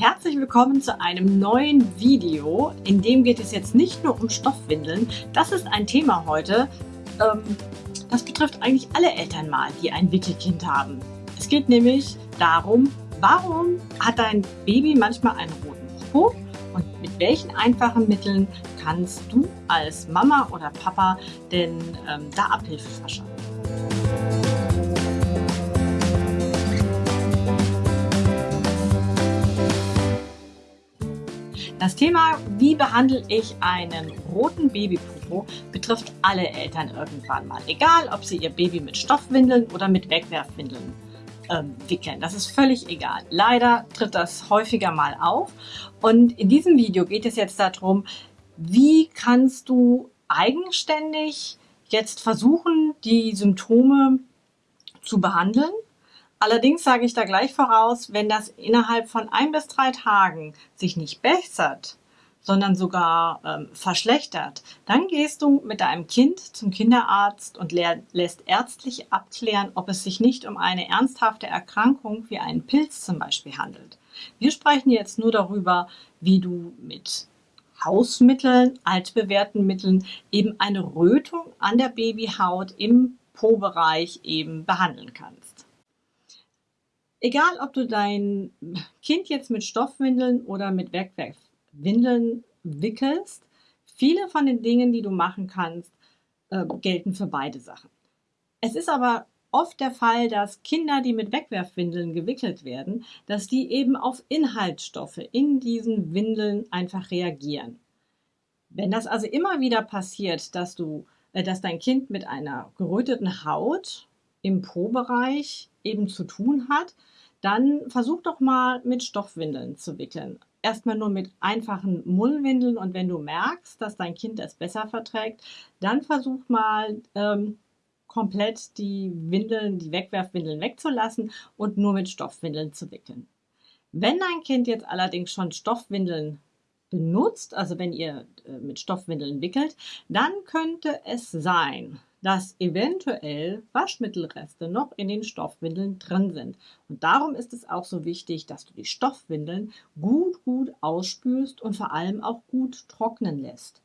Herzlich willkommen zu einem neuen Video, in dem geht es jetzt nicht nur um Stoffwindeln. Das ist ein Thema heute, ähm, das betrifft eigentlich alle Eltern mal, die ein Wickelkind haben. Es geht nämlich darum, warum hat dein Baby manchmal einen roten Popo und mit welchen einfachen Mitteln kannst du als Mama oder Papa denn ähm, da Abhilfe verschaffen. Das Thema, wie behandle ich einen roten Babypopo, betrifft alle Eltern irgendwann mal. Egal, ob sie ihr Baby mit Stoffwindeln oder mit Wegwerfwindeln ähm, wickeln. Das ist völlig egal. Leider tritt das häufiger mal auf. Und in diesem Video geht es jetzt darum, wie kannst du eigenständig jetzt versuchen, die Symptome zu behandeln Allerdings sage ich da gleich voraus, wenn das innerhalb von ein bis drei Tagen sich nicht bessert, sondern sogar ähm, verschlechtert, dann gehst du mit deinem Kind zum Kinderarzt und lässt ärztlich abklären, ob es sich nicht um eine ernsthafte Erkrankung wie einen Pilz zum Beispiel handelt. Wir sprechen jetzt nur darüber, wie du mit Hausmitteln, altbewährten Mitteln eben eine Rötung an der Babyhaut im Po-Bereich eben behandeln kannst. Egal, ob du dein Kind jetzt mit Stoffwindeln oder mit Werkwerkwindeln wickelst, viele von den Dingen, die du machen kannst, äh, gelten für beide Sachen. Es ist aber oft der Fall, dass Kinder, die mit Wegwerfwindeln gewickelt werden, dass die eben auf Inhaltsstoffe in diesen Windeln einfach reagieren. Wenn das also immer wieder passiert, dass du, äh, dass dein Kind mit einer geröteten Haut im Po-Bereich eben zu tun hat, dann versuch doch mal mit Stoffwindeln zu wickeln. Erstmal nur mit einfachen Mullwindeln und wenn du merkst, dass dein Kind es besser verträgt, dann versuch mal ähm, komplett die Windeln, die Wegwerfwindeln wegzulassen und nur mit Stoffwindeln zu wickeln. Wenn dein Kind jetzt allerdings schon Stoffwindeln benutzt, also wenn ihr äh, mit Stoffwindeln wickelt, dann könnte es sein, dass eventuell Waschmittelreste noch in den Stoffwindeln drin sind. Und darum ist es auch so wichtig, dass du die Stoffwindeln gut, gut ausspülst und vor allem auch gut trocknen lässt.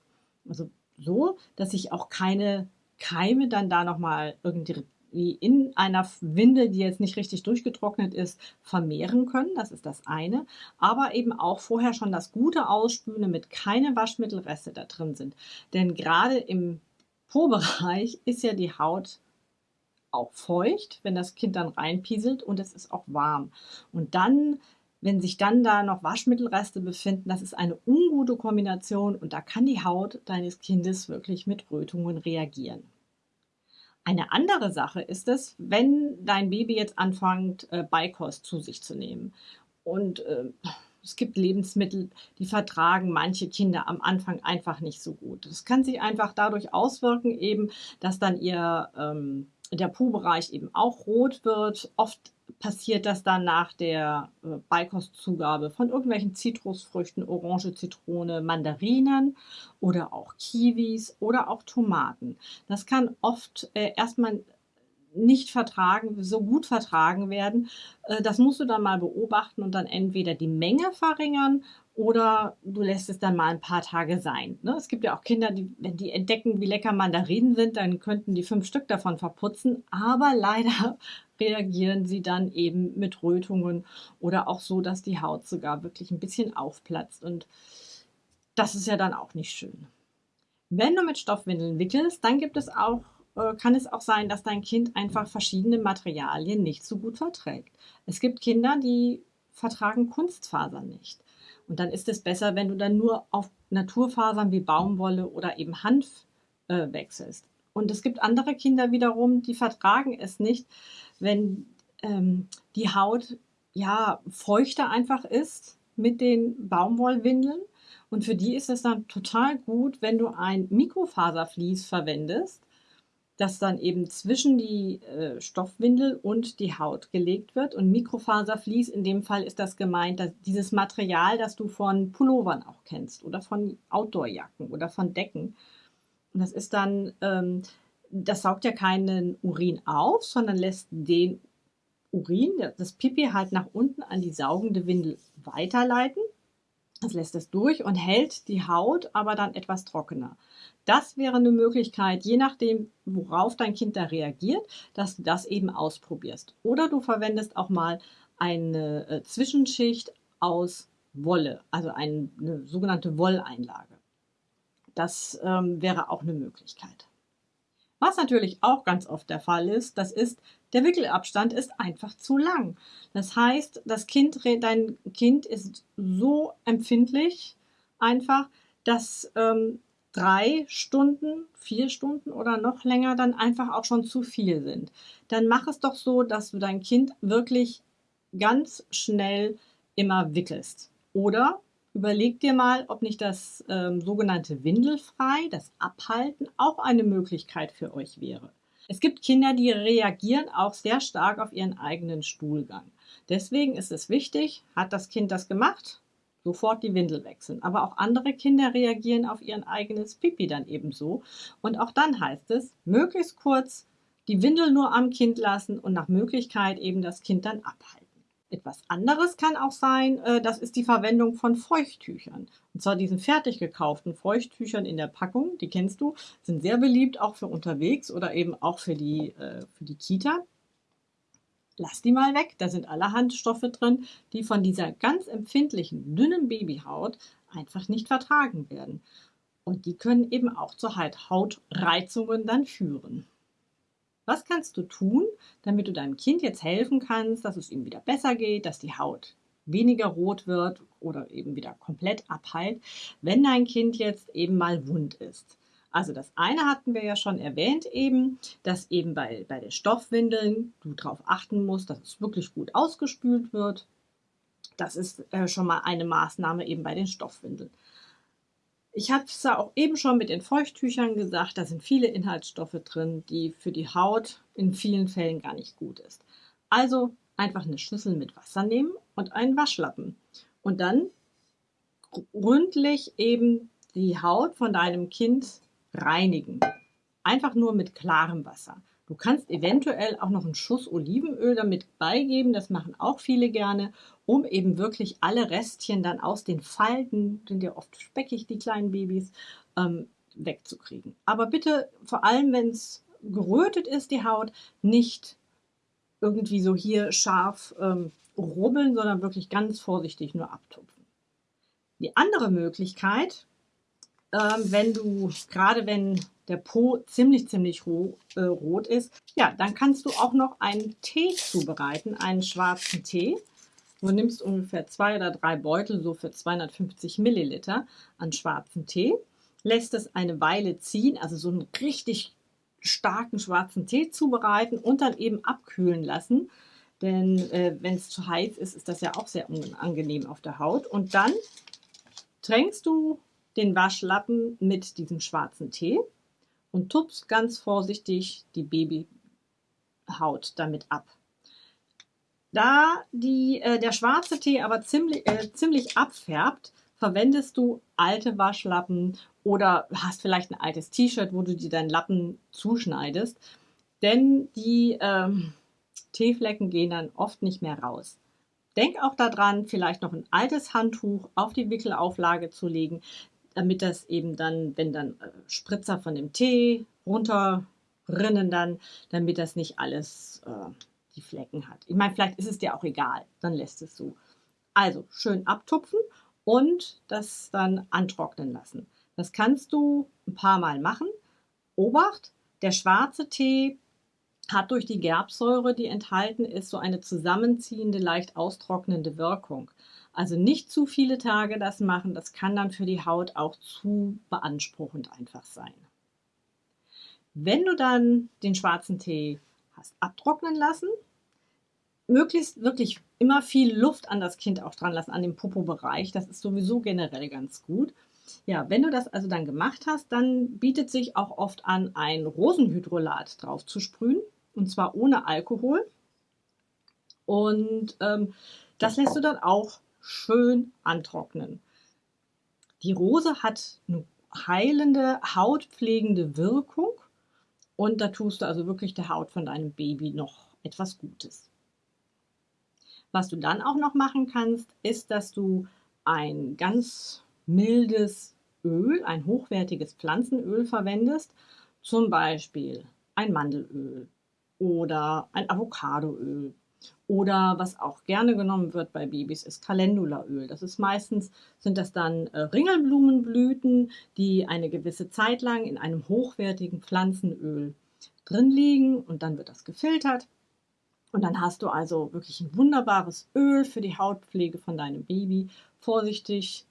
Also so, dass sich auch keine Keime dann da nochmal irgendwie in einer Windel, die jetzt nicht richtig durchgetrocknet ist, vermehren können. Das ist das eine. Aber eben auch vorher schon das gute Ausspülen, damit keine Waschmittelreste da drin sind. Denn gerade im Po-Bereich ist ja die Haut auch feucht, wenn das Kind dann reinpieselt und es ist auch warm. Und dann, wenn sich dann da noch Waschmittelreste befinden, das ist eine ungute Kombination und da kann die Haut deines Kindes wirklich mit Rötungen reagieren. Eine andere Sache ist es, wenn dein Baby jetzt anfängt, äh, Beikost zu sich zu nehmen. Und äh, es gibt Lebensmittel, die vertragen manche Kinder am Anfang einfach nicht so gut. Das kann sich einfach dadurch auswirken, eben, dass dann ihr ähm, der Po-Bereich eben auch rot wird. Oft passiert das dann nach der äh, Beikostzugabe von irgendwelchen Zitrusfrüchten, Orange, Zitrone, Mandarinen oder auch Kiwis oder auch Tomaten. Das kann oft äh, erstmal nicht vertragen, so gut vertragen werden. Äh, das musst du dann mal beobachten und dann entweder die Menge verringern oder du lässt es dann mal ein paar Tage sein. Ne? Es gibt ja auch Kinder, die, wenn die entdecken, wie lecker Mandarinen sind, dann könnten die fünf Stück davon verputzen. Aber leider reagieren sie dann eben mit Rötungen oder auch so, dass die Haut sogar wirklich ein bisschen aufplatzt. Und das ist ja dann auch nicht schön. Wenn du mit Stoffwindeln wickelst, dann gibt es auch kann es auch sein, dass dein Kind einfach verschiedene Materialien nicht so gut verträgt. Es gibt Kinder, die vertragen Kunstfasern nicht. Und dann ist es besser, wenn du dann nur auf Naturfasern wie Baumwolle oder eben Hanf äh, wechselst. Und es gibt andere Kinder wiederum, die vertragen es nicht, wenn ähm, die Haut ja feuchter einfach ist mit den Baumwollwindeln. Und für die ist es dann total gut, wenn du ein Mikrofaservlies verwendest, das dann eben zwischen die äh, Stoffwindel und die Haut gelegt wird. Und Mikrofaservlies, in dem Fall ist das gemeint, dass dieses Material, das du von Pullovern auch kennst oder von Outdoorjacken oder von Decken. Und das ist dann, ähm, das saugt ja keinen Urin auf, sondern lässt den Urin, das Pipi halt nach unten an die saugende Windel weiterleiten. Das lässt es durch und hält die Haut aber dann etwas trockener. Das wäre eine Möglichkeit, je nachdem, worauf dein Kind da reagiert, dass du das eben ausprobierst. Oder du verwendest auch mal eine äh, Zwischenschicht aus Wolle, also eine, eine sogenannte Wolleinlage. Das ähm, wäre auch eine Möglichkeit. Was natürlich auch ganz oft der Fall ist, das ist, der Wickelabstand ist einfach zu lang. Das heißt, das Kind, dein Kind ist so empfindlich einfach, dass ähm, drei Stunden, vier Stunden oder noch länger dann einfach auch schon zu viel sind. Dann mach es doch so, dass du dein Kind wirklich ganz schnell immer wickelst. Oder überleg dir mal, ob nicht das ähm, sogenannte Windelfrei, das Abhalten, auch eine Möglichkeit für euch wäre. Es gibt Kinder, die reagieren auch sehr stark auf ihren eigenen Stuhlgang. Deswegen ist es wichtig, hat das Kind das gemacht, sofort die Windel wechseln. Aber auch andere Kinder reagieren auf ihr eigenes Pipi dann ebenso. Und auch dann heißt es, möglichst kurz die Windel nur am Kind lassen und nach Möglichkeit eben das Kind dann abhalten. Etwas anderes kann auch sein, äh, das ist die Verwendung von Feuchttüchern. Und zwar diesen fertig gekauften Feuchttüchern in der Packung, die kennst du, sind sehr beliebt auch für unterwegs oder eben auch für die, äh, für die Kita. Lass die mal weg, da sind allerhand Stoffe drin, die von dieser ganz empfindlichen, dünnen Babyhaut einfach nicht vertragen werden. Und die können eben auch zu Hautreizungen dann führen. Was kannst du tun, damit du deinem Kind jetzt helfen kannst, dass es ihm wieder besser geht, dass die Haut weniger rot wird oder eben wieder komplett abheilt, wenn dein Kind jetzt eben mal wund ist? Also das eine hatten wir ja schon erwähnt eben, dass eben bei, bei den Stoffwindeln du darauf achten musst, dass es wirklich gut ausgespült wird. Das ist äh, schon mal eine Maßnahme eben bei den Stoffwindeln. Ich habe es ja auch eben schon mit den Feuchttüchern gesagt, da sind viele Inhaltsstoffe drin, die für die Haut in vielen Fällen gar nicht gut ist. Also einfach eine Schüssel mit Wasser nehmen und einen Waschlappen und dann gründlich eben die Haut von deinem Kind reinigen. Einfach nur mit klarem Wasser. Du kannst eventuell auch noch einen Schuss Olivenöl damit beigeben, das machen auch viele gerne, um eben wirklich alle Restchen dann aus den Falten, sind ja oft speckig, die kleinen Babys, ähm, wegzukriegen. Aber bitte, vor allem wenn es gerötet ist, die Haut, nicht irgendwie so hier scharf ähm, rubbeln, sondern wirklich ganz vorsichtig nur abtupfen. Die andere Möglichkeit, ähm, wenn du, gerade wenn der Po ziemlich, ziemlich roh, äh, rot ist, ja, dann kannst du auch noch einen Tee zubereiten, einen schwarzen Tee. Du nimmst ungefähr zwei oder drei Beutel, so für 250 Milliliter an schwarzen Tee, lässt es eine Weile ziehen, also so einen richtig starken schwarzen Tee zubereiten und dann eben abkühlen lassen. Denn äh, wenn es zu heiß ist, ist das ja auch sehr unangenehm auf der Haut. Und dann tränkst du den Waschlappen mit diesem schwarzen Tee und tupst ganz vorsichtig die Babyhaut damit ab. Da die, äh, der schwarze Tee aber ziemlich, äh, ziemlich abfärbt, verwendest du alte Waschlappen oder hast vielleicht ein altes T-Shirt, wo du dir deinen Lappen zuschneidest. Denn die ähm, Teeflecken gehen dann oft nicht mehr raus. Denk auch daran, vielleicht noch ein altes Handtuch auf die Wickelauflage zu legen, damit das eben dann, wenn dann äh, Spritzer von dem Tee runterrinnen dann, damit das nicht alles äh, die Flecken hat. Ich meine, vielleicht ist es dir auch egal, dann lässt es so. Also schön abtupfen und das dann antrocknen lassen. Das kannst du ein paar Mal machen. Obacht, der schwarze Tee hat durch die Gerbsäure, die enthalten ist, so eine zusammenziehende, leicht austrocknende Wirkung. Also nicht zu viele Tage das machen, das kann dann für die Haut auch zu beanspruchend einfach sein. Wenn du dann den schwarzen Tee hast abtrocknen lassen, möglichst wirklich immer viel Luft an das Kind auch dran lassen, an dem Popo-Bereich. Das ist sowieso generell ganz gut. Ja, wenn du das also dann gemacht hast, dann bietet sich auch oft an, ein Rosenhydrolat drauf zu sprühen. Und zwar ohne Alkohol. Und ähm, das lässt du dann auch schön antrocknen. Die Rose hat eine heilende, hautpflegende Wirkung und da tust du also wirklich der Haut von deinem Baby noch etwas Gutes. Was du dann auch noch machen kannst, ist, dass du ein ganz mildes Öl, ein hochwertiges Pflanzenöl verwendest, zum Beispiel ein Mandelöl oder ein Avocadoöl oder was auch gerne genommen wird bei Babys ist Calendulaöl. Das ist meistens, sind das dann äh, Ringelblumenblüten, die eine gewisse Zeit lang in einem hochwertigen Pflanzenöl drin liegen und dann wird das gefiltert. Und dann hast du also wirklich ein wunderbares Öl für die Hautpflege von deinem Baby. Vorsichtig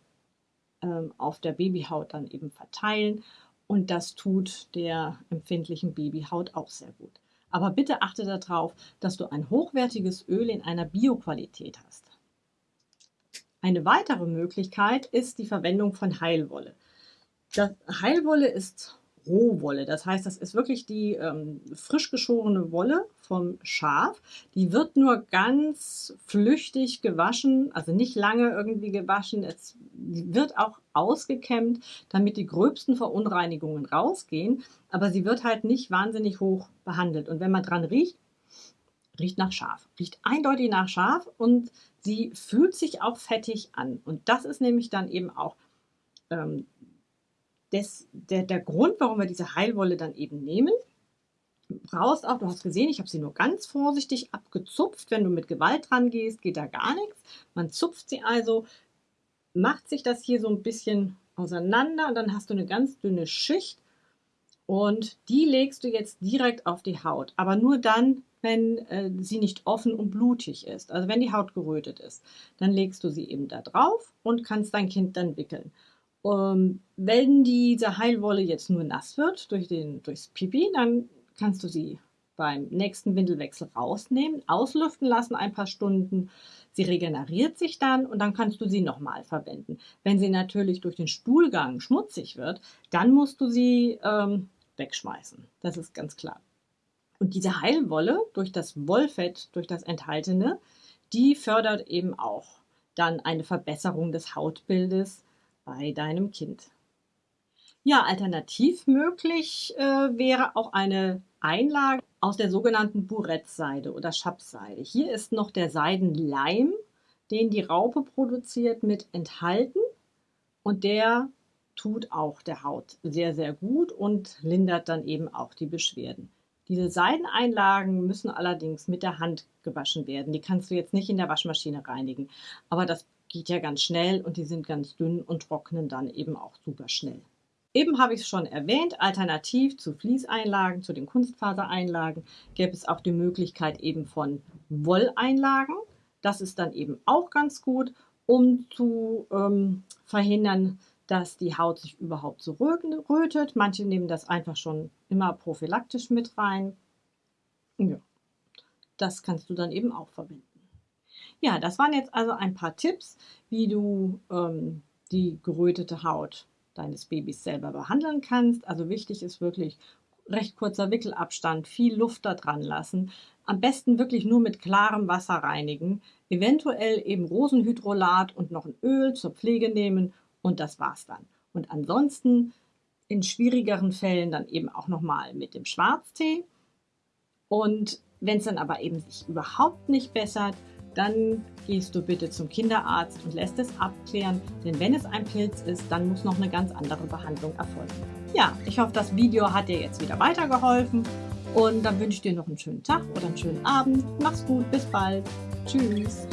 ähm, auf der Babyhaut dann eben verteilen. Und das tut der empfindlichen Babyhaut auch sehr gut. Aber bitte achte darauf, dass du ein hochwertiges Öl in einer Bioqualität hast. Eine weitere Möglichkeit ist die Verwendung von Heilwolle. Das Heilwolle ist Rohwolle. Das heißt, das ist wirklich die ähm, frisch geschorene Wolle vom Schaf. Die wird nur ganz flüchtig gewaschen, also nicht lange irgendwie gewaschen. Es wird auch ausgekämmt, damit die gröbsten Verunreinigungen rausgehen. Aber sie wird halt nicht wahnsinnig hoch behandelt. Und wenn man dran riecht, riecht nach Schaf. Riecht eindeutig nach Schaf und sie fühlt sich auch fettig an. Und das ist nämlich dann eben auch ähm, des, der, der Grund, warum wir diese Heilwolle dann eben nehmen. Brauchst auch, du hast gesehen, ich habe sie nur ganz vorsichtig abgezupft. Wenn du mit Gewalt dran gehst, geht da gar nichts. Man zupft sie also, macht sich das hier so ein bisschen auseinander und dann hast du eine ganz dünne Schicht und die legst du jetzt direkt auf die Haut, aber nur dann, wenn äh, sie nicht offen und blutig ist, also wenn die Haut gerötet ist. Dann legst du sie eben da drauf und kannst dein Kind dann wickeln. Ähm, wenn diese Heilwolle jetzt nur nass wird durch den, durchs Pipi, dann kannst du sie beim nächsten Windelwechsel rausnehmen, auslüften lassen ein paar Stunden. Sie regeneriert sich dann und dann kannst du sie nochmal verwenden. Wenn sie natürlich durch den Stuhlgang schmutzig wird, dann musst du sie ähm, wegschmeißen. Das ist ganz klar. Und diese Heilwolle durch das Wollfett, durch das Enthaltene, die fördert eben auch dann eine Verbesserung des Hautbildes bei deinem Kind. Ja, alternativ möglich äh, wäre auch eine Einlage aus der sogenannten Burettseide oder Schapseide. Hier ist noch der Seidenleim, den die Raupe produziert, mit enthalten und der tut auch der Haut sehr, sehr gut und lindert dann eben auch die Beschwerden. Diese Seideneinlagen müssen allerdings mit der Hand gewaschen werden. Die kannst du jetzt nicht in der Waschmaschine reinigen. Aber das geht ja ganz schnell und die sind ganz dünn und trocknen dann eben auch super schnell. Eben habe ich es schon erwähnt, alternativ zu Fließeinlagen, zu den Kunstfasereinlagen, gäbe es auch die Möglichkeit eben von Wolleinlagen. Das ist dann eben auch ganz gut, um zu ähm, verhindern, dass die Haut sich überhaupt so rötet. Manche nehmen das einfach schon immer prophylaktisch mit rein. Ja, das kannst du dann eben auch verwenden. Ja, das waren jetzt also ein paar Tipps, wie du ähm, die gerötete Haut deines Babys selber behandeln kannst. Also wichtig ist wirklich recht kurzer Wickelabstand, viel Luft da dran lassen. Am besten wirklich nur mit klarem Wasser reinigen. Eventuell eben Rosenhydrolat und noch ein Öl zur Pflege nehmen und das war's dann. Und ansonsten in schwierigeren Fällen dann eben auch nochmal mit dem Schwarztee. Und wenn es dann aber eben sich überhaupt nicht bessert, dann gehst du bitte zum Kinderarzt und lässt es abklären, denn wenn es ein Pilz ist, dann muss noch eine ganz andere Behandlung erfolgen. Ja, ich hoffe, das Video hat dir jetzt wieder weitergeholfen und dann wünsche ich dir noch einen schönen Tag oder einen schönen Abend. Mach's gut, bis bald. Tschüss.